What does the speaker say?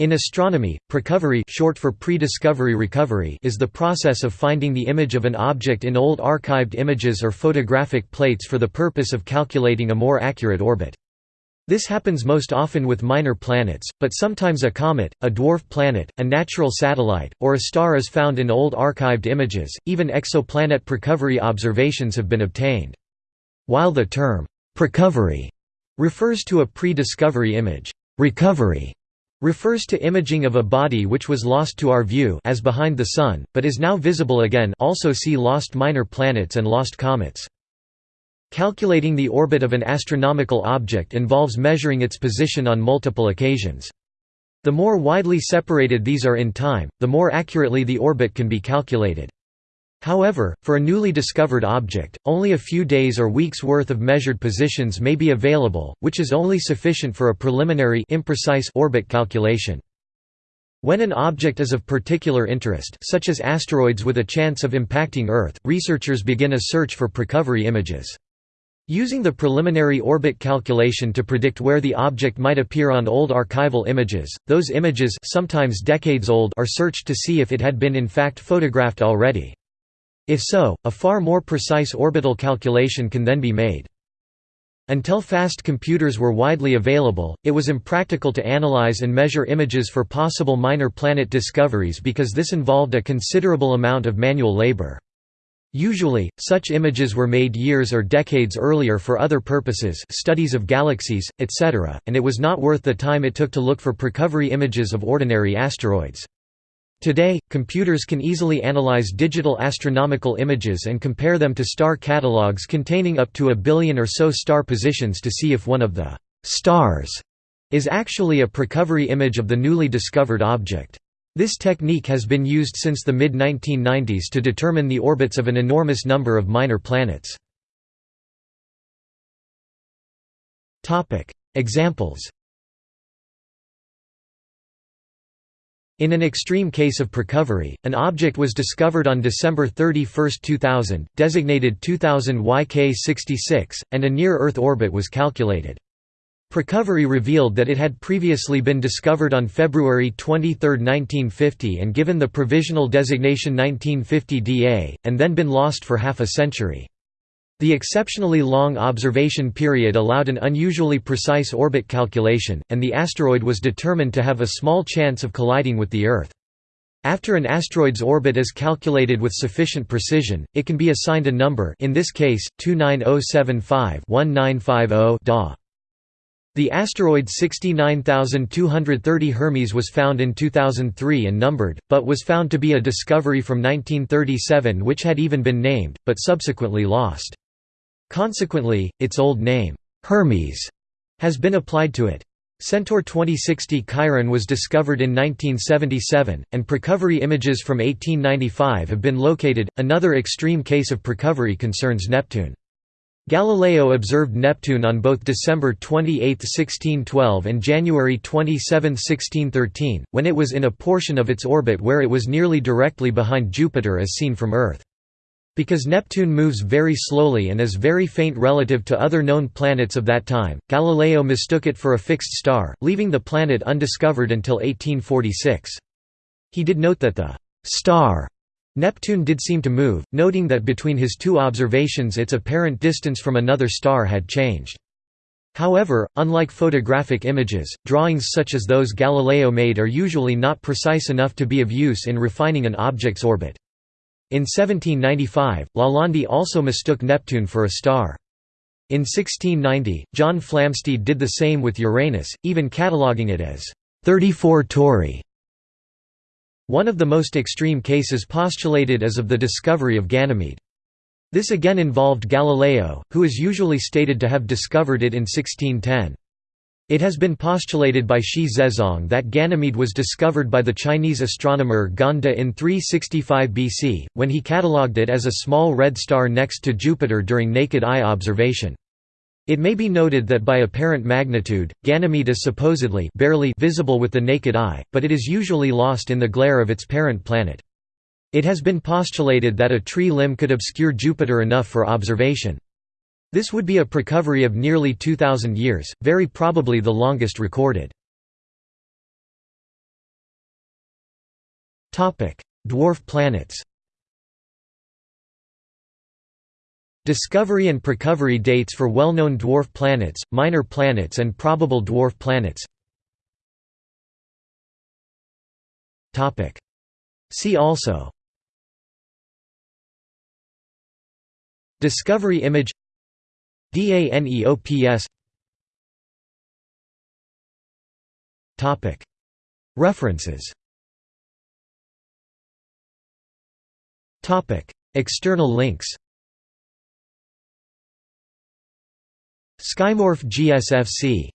In astronomy, precovery short for prediscovery recovery is the process of finding the image of an object in old archived images or photographic plates for the purpose of calculating a more accurate orbit. This happens most often with minor planets, but sometimes a comet, a dwarf planet, a natural satellite, or a star is found in old archived images. Even exoplanet precovery observations have been obtained. While the term precovery refers to a pre-discovery image, recovery refers to imaging of a body which was lost to our view as behind the Sun, but is now visible again also see lost minor planets and lost comets. Calculating the orbit of an astronomical object involves measuring its position on multiple occasions. The more widely separated these are in time, the more accurately the orbit can be calculated. However, for a newly discovered object, only a few days or weeks' worth of measured positions may be available, which is only sufficient for a preliminary imprecise orbit calculation. When an object is of particular interest such as asteroids with a chance of impacting Earth, researchers begin a search for precovery images. Using the preliminary orbit calculation to predict where the object might appear on old archival images, those images sometimes decades old are searched to see if it had been in fact photographed already. If so, a far more precise orbital calculation can then be made. Until fast computers were widely available, it was impractical to analyze and measure images for possible minor planet discoveries because this involved a considerable amount of manual labor. Usually, such images were made years or decades earlier for other purposes studies of galaxies, etc., and it was not worth the time it took to look for precovery images of ordinary asteroids. Today, computers can easily analyze digital astronomical images and compare them to star catalogs containing up to a billion or so star positions to see if one of the «stars» is actually a precovery image of the newly discovered object. This technique has been used since the mid-1990s to determine the orbits of an enormous number of minor planets. Examples In an extreme case of precovery, an object was discovered on December 31, 2000, designated 2000 YK66, and a near-Earth orbit was calculated. Precovery revealed that it had previously been discovered on February 23, 1950 and given the provisional designation 1950 DA, and then been lost for half a century. The exceptionally long observation period allowed an unusually precise orbit calculation, and the asteroid was determined to have a small chance of colliding with the Earth. After an asteroid's orbit is calculated with sufficient precision, it can be assigned a number in this case, 29075-1950 DA. The asteroid 69230 Hermes was found in 2003 and numbered, but was found to be a discovery from 1937 which had even been named, but subsequently lost. Consequently, its old name, Hermes, has been applied to it. Centaur 2060 Chiron was discovered in 1977, and precovery images from 1895 have been located. Another extreme case of precovery concerns Neptune. Galileo observed Neptune on both December 28, 1612 and January 27, 1613, when it was in a portion of its orbit where it was nearly directly behind Jupiter as seen from Earth. Because Neptune moves very slowly and is very faint relative to other known planets of that time, Galileo mistook it for a fixed star, leaving the planet undiscovered until 1846. He did note that the «star» Neptune did seem to move, noting that between his two observations its apparent distance from another star had changed. However, unlike photographic images, drawings such as those Galileo made are usually not precise enough to be of use in refining an object's orbit. In 1795, Lalande also mistook Neptune for a star. In 1690, John Flamsteed did the same with Uranus, even cataloguing it as 34 Tauri. One of the most extreme cases postulated is of the discovery of Ganymede. This again involved Galileo, who is usually stated to have discovered it in 1610. It has been postulated by Xi Zezong that Ganymede was discovered by the Chinese astronomer Gan De in 365 BC, when he catalogued it as a small red star next to Jupiter during naked eye observation. It may be noted that by apparent magnitude, Ganymede is supposedly barely visible with the naked eye, but it is usually lost in the glare of its parent planet. It has been postulated that a tree limb could obscure Jupiter enough for observation. This would be a precovery of nearly 2,000 years, very probably the longest recorded. Dwarf planets Discovery and precovery dates for well-known dwarf planets, minor planets and probable dwarf planets. See also. Discovery image DANEOPS References. External links. Skymorph GSFC